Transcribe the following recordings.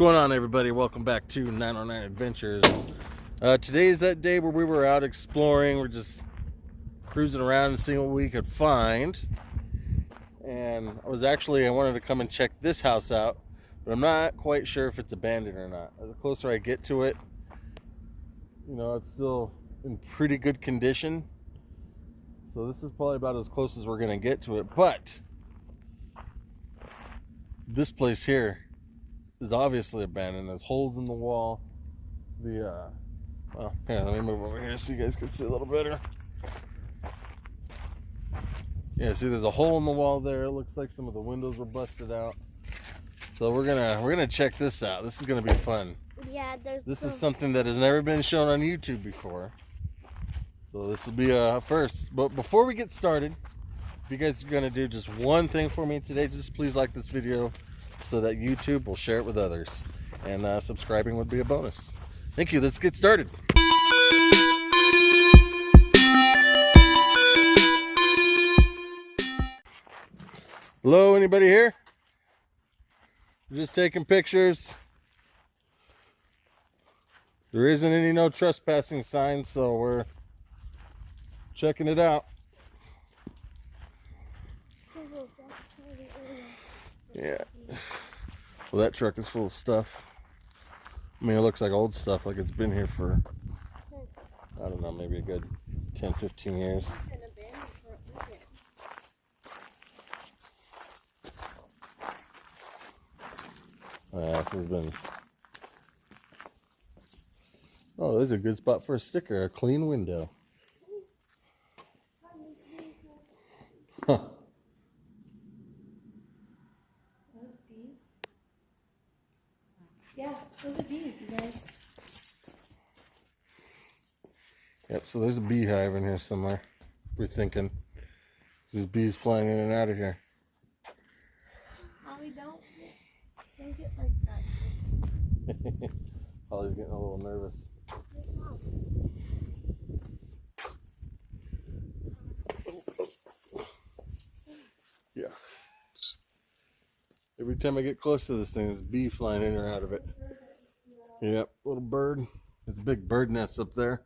going on everybody? Welcome back to 909 adventures. Uh, is that day where we were out exploring. We're just cruising around and seeing what we could find. And i was actually i wanted to come and check this house out but i'm not quite sure if it's abandoned or not. The closer i get to it you know it's still in pretty good condition. So this is probably about as close as we're gonna get to it. But this place here is obviously abandoned. There's holes in the wall. The, uh, well, here, let me move over here so you guys can see a little better. Yeah, see, there's a hole in the wall there. It looks like some of the windows were busted out. So we're gonna we're gonna check this out. This is gonna be fun. Yeah, there's. This is something that has never been shown on YouTube before. So this will be a first. But before we get started, if you guys are gonna do just one thing for me today, just please like this video, so that YouTube will share it with others. And uh, subscribing would be a bonus. Thank you. Let's get started. Hello, anybody here? Just taking pictures. There isn't any no trespassing signs, so we're checking it out. Yeah. Well, that truck is full of stuff. I mean, it looks like old stuff, like it's been here for, I don't know, maybe a good 10, 15 years. This has been. Oh, there's a good spot for a sticker, a clean window. Huh. Yeah, those are bees, you guys. Yep, so there's a beehive in here somewhere. We're thinking. There's bees flying in and out of here. Holly, don't, don't get like that. Holly's getting a little nervous. Every time I get close to this thing, there's a bee flying in or out of it. Yep, little bird. There's a big bird nest up there.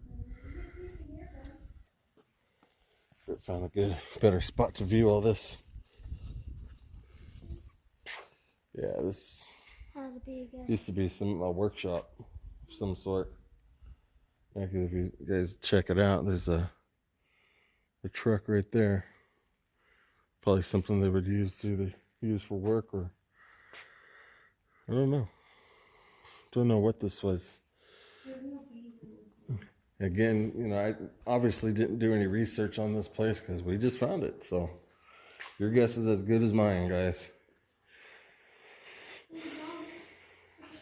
Found a good, better spot to view all this. Yeah, this How the bee go? used to be some a workshop of some sort. Actually, if you guys check it out, there's a a truck right there. Probably something they would use to either use for work or I don't know. Don't know what this was. Again, you know, I obviously didn't do any research on this place because we just found it. So your guess is as good as mine, guys.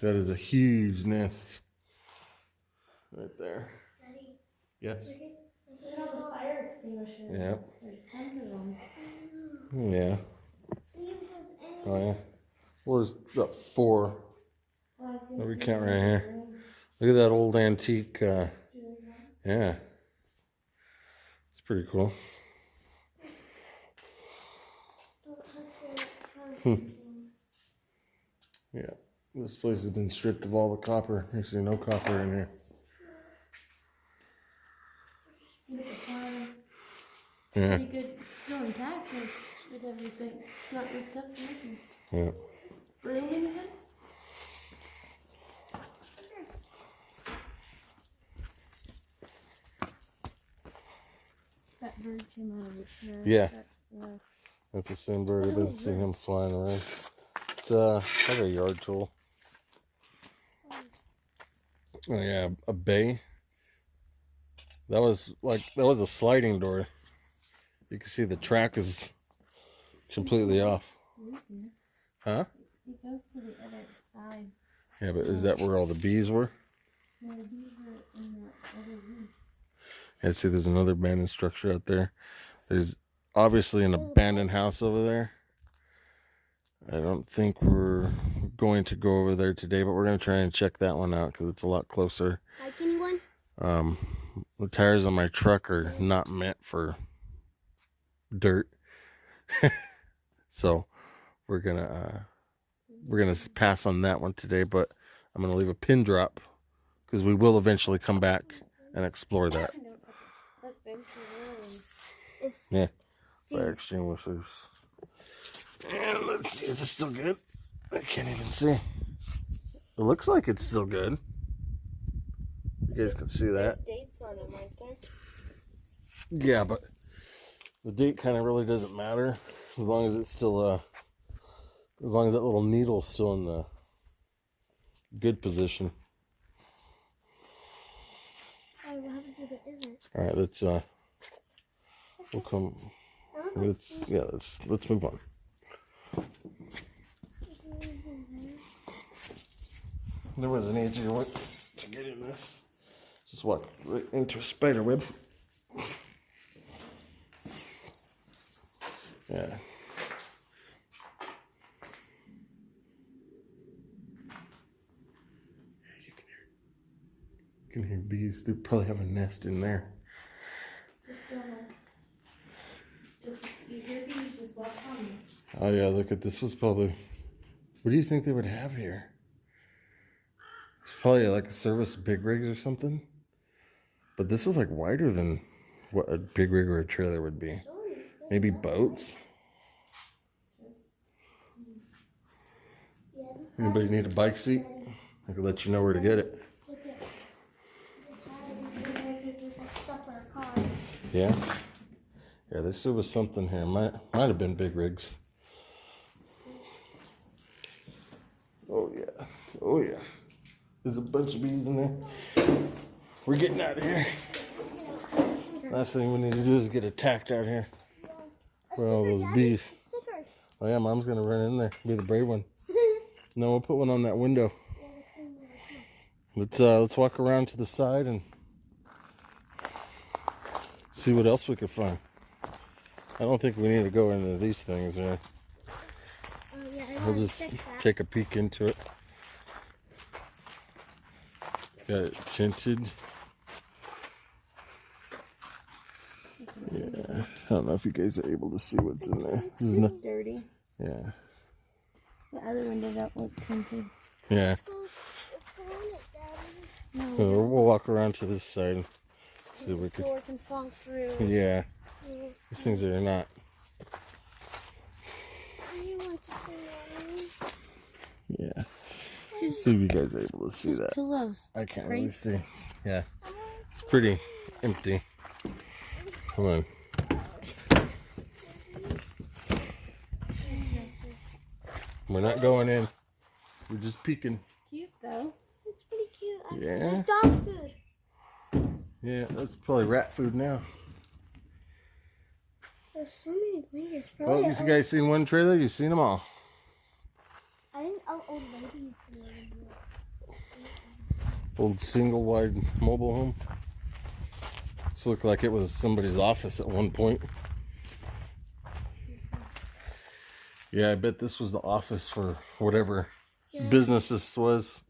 That is a huge nest right there. Daddy, Yes. look at all the fire extinguishers. Yep. There's tons of them. Yeah. See if there's any. Oh yeah. There's about four. Oh, we count right here? Look at that old antique. Uh, yeah. It's pretty cool. Don't touch it. Hmm. Yeah. This place has been stripped of all the copper. Actually, no copper in here. Look at the fire. Yeah. Pretty good, still intact with, everything. Not ripped up. Yeah. Broom anything? That bird came out of its nest. Yeah. That's. That's the same bird. I've been seeing him flying around. It's uh, like a yard tool. Oh yeah, a bay. That was like that was a sliding door. You can see the track is completely off. Huh? It goes to the other side. Yeah, but is that where all the bees were? No, the bees are in the other room. Yeah, see, there's another abandoned structure out there. There's obviously an abandoned house over there. I don't think we're going to go over there today, but we're going to try and check that one out because it's a lot closer. Like anyone? Um, the tires on my truck are not meant for dirt, so we're gonna uh, we're gonna pass on that one today. But I'm going to leave a pin drop because we will eventually come back and explore that. Yeah. Fire extinguishers. And let's see, is it still good? I can't even see. It looks like it's still good. You guys can see that. dates on them right there. Yeah, but the date kind of really doesn't matter as long as it's still uh as long as that little needle's still in the good position. Oh, what happens if it isn't? All right, let's uh we'll come let's yeah, let's let's move on. There was an easier way to get in this. Just walk right into a spider web. Yeah. You can hear, you can hear bees. They probably have a nest in there. Just gonna. Just, you hear these, just walk on me. Oh yeah, look at this was probably. What do you think they would have here? It's probably like a service big rigs or something. But this is like wider than what a big rig or a trailer would be. Maybe boats. Hmm. Anybody need a bike seat? I could let you know where to get it. look at. There's like stuff in our car. Yeah. Yeah, this was something here. Might might have been big rigs. Oh yeah. Oh yeah. There's a bunch of bees in there. We're getting out of here. Last thing we need to do is get attacked out here. For all those bees. Oh yeah, mom's gonna run in there. Be the brave one. No, we'll put one on that window. Let's uh let's walk around to the side and see what else we can find. I don't think we need to go into these things. Uh, Oh, yeah, I we'll just take a peek into it. Got it tinted. Yeah, I don't know if you guys are able to see what's in there. This is no- dirty. yeah, The other window don't look tinted. yeah. So we'll walk around to this side see if we the can. door can fall through. Yeah, these things are not. I want to see that. Yeah. See if you guys are able to see that. Pillows. I can't really see. Yeah, it's pretty empty. Come on. We're not going in. We're just peeking. Cute though. It's pretty cute. I- Yeah. There's dog food. Yeah, that's probably rat food now. There's so many blankets. Oh, you guys seen one trailer? You've seen them all. I think oh, old lady used to live in here. Old single wide mobile home. This looked like it was somebody's office at one point. Yeah, I bet this was the office for whatever Yeah. business this was.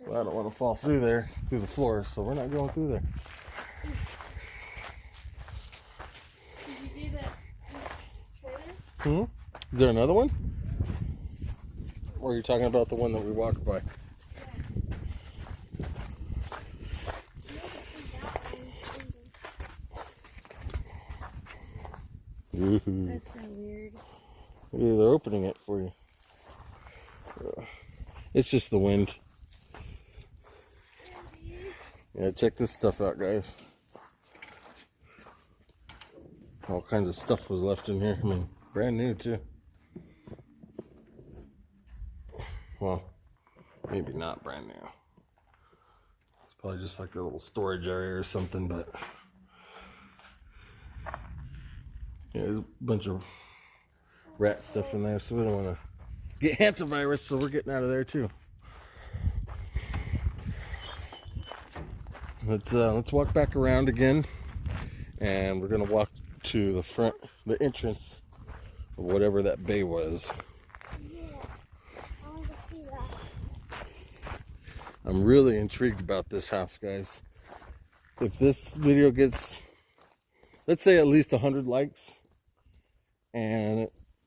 Well, I don't want to fall through there, through the floor, so we're not going through there. Did you do that trailer? Hmm? Is there another one? Or are you talking about the one that we walked by? Ooh. That's kind of weird. Yeah, they're opening it for you. It's just the wind. Yeah, check this stuff out, guys. All kinds of stuff was left in here. I mean, brand new, too. Well, maybe not brand new. It's probably just like a little storage area or something, but. Yeah, there's a bunch of rat stuff in there, so we don't want to get hantavirus, so we're getting out of there too. Let's uh, let's walk back around again, and we're gonna walk to the front, the entrance of whatever that bay was. Yeah. I want to see that. I'm really intrigued about this house, guys. If this video gets, let's say, at least 100 likes and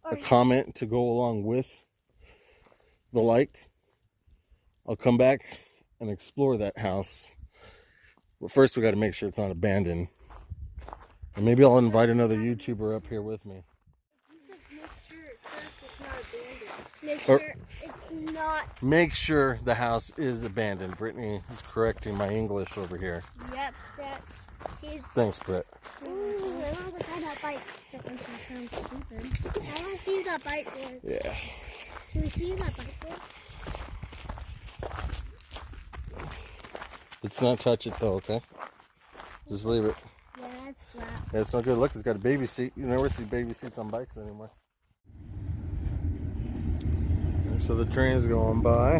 a comment to go along with the like, I'll come back and explore that house. But first, we got to make sure it's not abandoned. And maybe I'll invite another YouTuber up here with me. Make sure it's not. Make sure the house is abandoned. Brittany is correcting my English over here. Yep, that is. Thanks, Britt. Ooh, I want to bike. That one sounds stupid. I want to see that bike. Yeah. Can we see that bike Let's not touch it though, okay? Just leave it. Yeah, it's flat. Yeah, it's not good. Look, it's got a baby seat. You never see baby seats on bikes anymore. So the train's going by.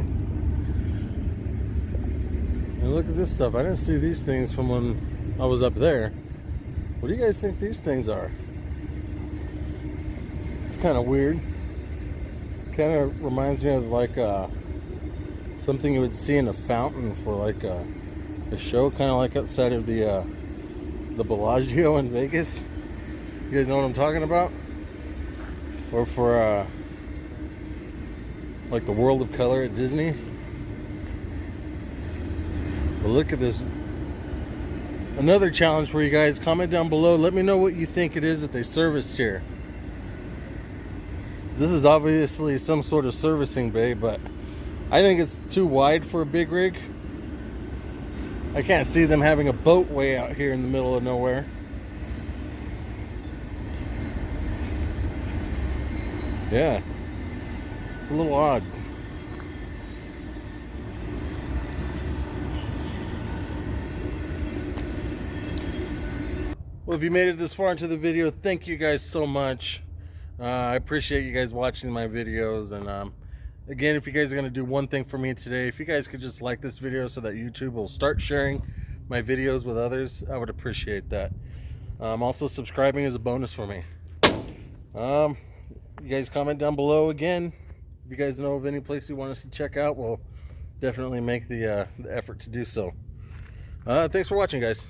And look at this stuff. I didn't see these things from when I was up there. What do you guys think these things are? It's kind of weird. Kind of reminds me of like uh, something you would see in a fountain for like a, a show, kind of like outside of the uh, the Bellagio in Vegas. You guys know what I'm talking about? Or for uh, like the World of Color at Disney. But look at this. Another challenge for you guys. Comment down below. Let me know what you think it is that they serviced here. This is obviously some sort of servicing bay, but I think it's too wide for a big rig. I can't see them having a boat way out here in the middle of nowhere. Yeah. It's a little odd. Well, if you made it this far into the video, thank you guys so much. Uh, I appreciate you guys watching my videos. And um, again, if you guys are going to do one thing for me today, if you guys could just like this video so that YouTube will start sharing my videos with others, I would appreciate that. Um, also, subscribing is a bonus for me. Um, you guys comment down below again. If you guys know of any place you want us to check out, we'll definitely make the, uh, the effort to do so. Uh, thanks for watching, guys.